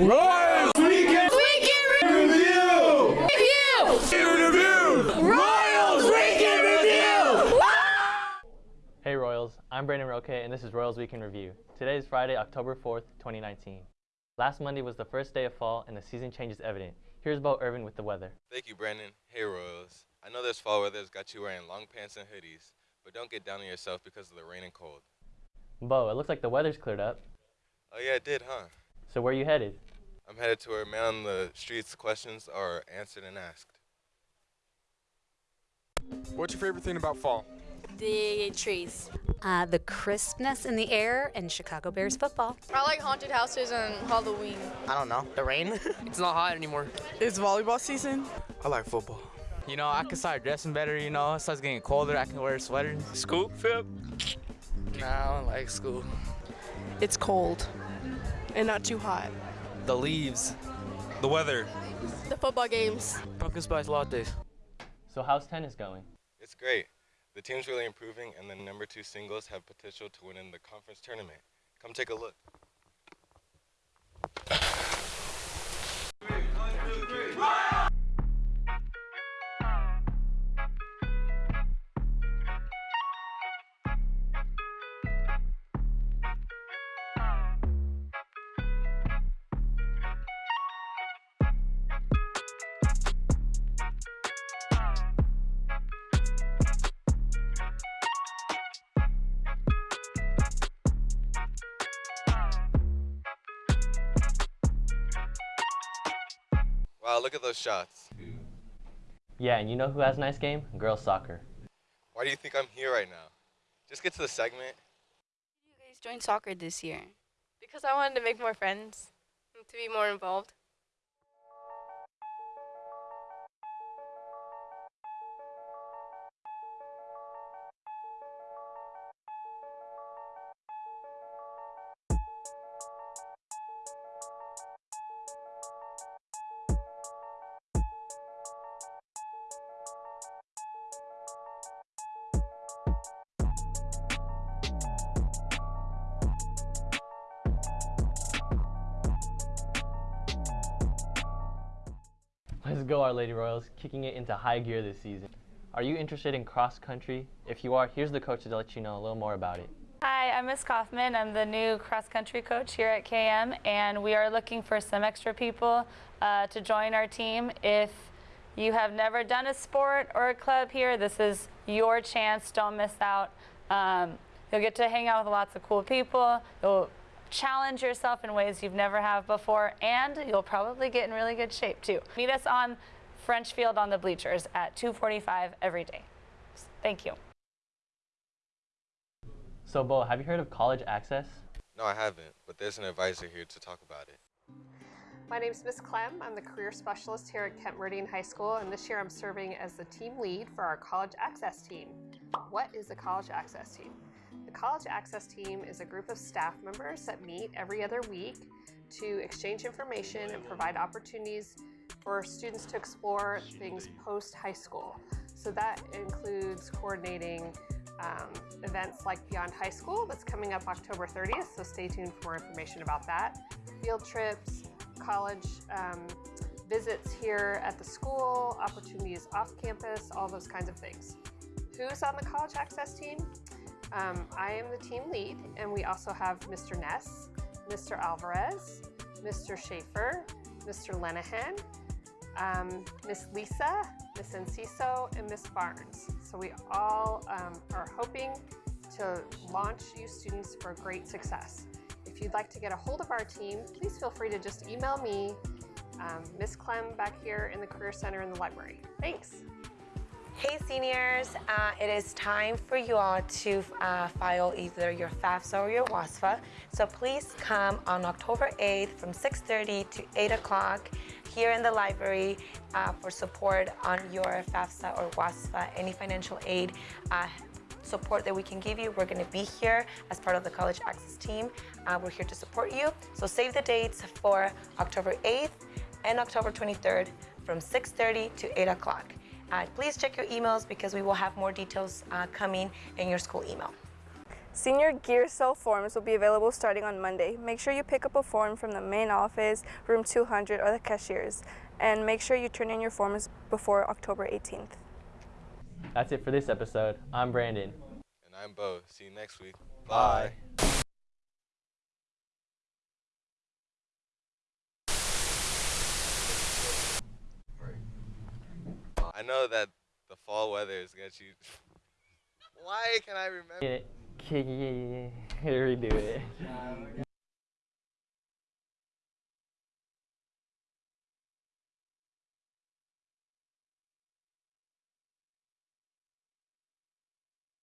Royals Weekend Weekend Review! Review! Review! Royals Weekend Review! Hey Royals, I'm Brandon Roque and this is Royals Weekend Review. Today is Friday, October 4th, 2019. Last Monday was the first day of fall and the season change is evident. Here's Bo Irvin with the weather. Thank you, Brandon. Hey, Royals. I know this fall weather has got you wearing long pants and hoodies, but don't get down on yourself because of the rain and cold. Bo, it looks like the weather's cleared up. Oh, yeah, it did, huh? So where are you headed? I'm headed to where man on the streets questions are answered and asked. What's your favorite thing about fall? The trees. Uh, the crispness in the air and Chicago Bears football. I like haunted houses and Halloween. I don't know. The rain? it's not hot anymore. It's volleyball season. I like football. You know, I can start dressing better, you know. It starts getting colder, I can wear a sweater. School, Phil? Nah, I don't like school. It's cold and not too hot. The leaves. The weather. The football games. Pumpkin spice lattes. So how's tennis going? It's great. The team's really improving, and the number two singles have potential to win in the conference tournament. Come take a look. Look at those shots. Yeah, and you know who has a nice game? Girls soccer. Why do you think I'm here right now? Just get to the segment. You guys joined soccer this year. Because I wanted to make more friends and to be more involved. Let's go, Our Lady Royals, kicking it into high gear this season. Are you interested in cross country? If you are, here's the coach to let you know a little more about it. Hi, I'm Miss Kaufman. I'm the new cross country coach here at KM, and we are looking for some extra people uh, to join our team. If you have never done a sport or a club here, this is your chance. Don't miss out. Um, you'll get to hang out with lots of cool people. You'll challenge yourself in ways you've never have before, and you'll probably get in really good shape too. Meet us on French Field on the bleachers at 2:45 every day. Thank you. So, Bo, have you heard of College Access? No, I haven't, but there's an advisor here to talk about it. My name is Miss Clem. I'm the career specialist here at Kent Meridian High School, and this year I'm serving as the team lead for our College Access team. What is the College Access team? The College Access Team is a group of staff members that meet every other week to exchange information and provide opportunities for students to explore things post-high school. So that includes coordinating um, events like Beyond High School that's coming up October 30th, so stay tuned for more information about that. Field trips, college um, visits here at the school, opportunities off campus, all those kinds of things. Who's on the College Access team? Um, I am the team lead, and we also have Mr. Ness, Mr. Alvarez, Mr. Schaefer, Mr. Lenahan, um, Miss Lisa, Miss Enciso, and Miss Barnes. So we all um, are hoping to launch you students for great success. If you'd like to get a hold of our team, please feel free to just email me, um, Clem back here in the Career Center in the library. Thanks. Hey seniors, uh, it is time for you all to uh, file either your FAFSA or your WASFA. So please come on October 8th from 6.30 to 8 o'clock here in the library uh, for support on your FAFSA or WASFA, any financial aid uh, support that we can give you. We're gonna be here as part of the College Access team. Uh, we're here to support you. So save the dates for October 8th and October 23rd from 6.30 to 8 o'clock. Uh, please check your emails because we will have more details uh, coming in your school email. Senior Gear Cell forms will be available starting on Monday. Make sure you pick up a form from the main office, room 200, or the cashiers. And make sure you turn in your forms before October 18th. That's it for this episode. I'm Brandon. And I'm Bo. See you next week. Bye. I know that the fall weather is gonna you. Why can I remember? Can it. Redo it.